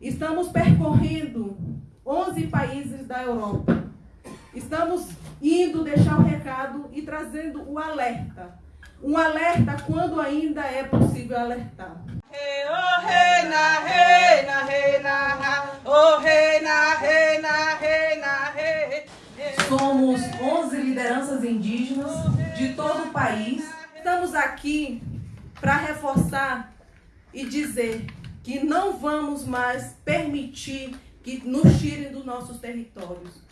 Estamos percorrendo 11 países da Europa. Estamos indo deixar o recado e trazendo o alerta. Um alerta quando ainda é possível alertar. Somos 11 lideranças indígenas de todo o país. Estamos aqui para reforçar e dizer que não vamos mais permitir que nos tirem dos nossos territórios.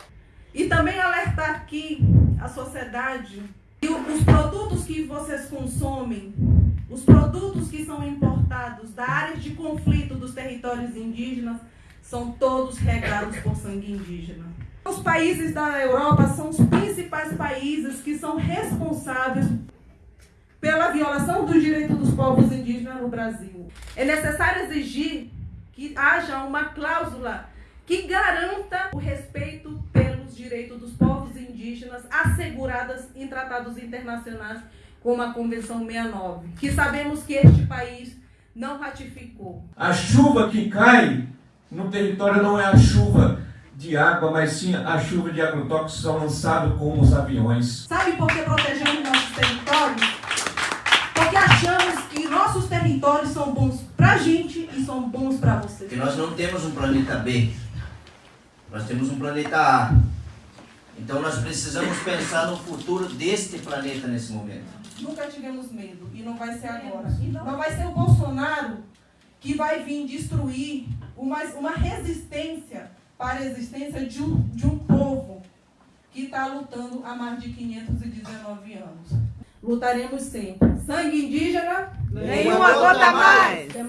E também alertar aqui a sociedade que os produtos que vocês consomem, os produtos que são importados da área de conflito dos territórios indígenas, são todos regados por sangue indígena. Os países da Europa são os principais países que são responsáveis pela violação dos direitos dos povos indígenas no Brasil. É necessário exigir que haja uma cláusula que garanta o respeito pelos direitos dos povos indígenas asseguradas em tratados internacionais como a Convenção 69, que sabemos que este país não ratificou. A chuva que cai no território não é a chuva de água, mas sim a chuva de agrotóxicos são lançados com os aviões. Sabe por que protegemos territórios são bons para a gente e são bons para vocês. Que nós não temos um planeta B, nós temos um planeta A. Então nós precisamos pensar no futuro deste planeta nesse momento. Nunca tivemos medo e não vai ser agora. Não vai ser o Bolsonaro que vai vir destruir uma, uma resistência para a existência de um, de um povo que está lutando há mais de 519 anos. Lutaremos sempre. Sangue indígena, nenhuma gota mais. Já!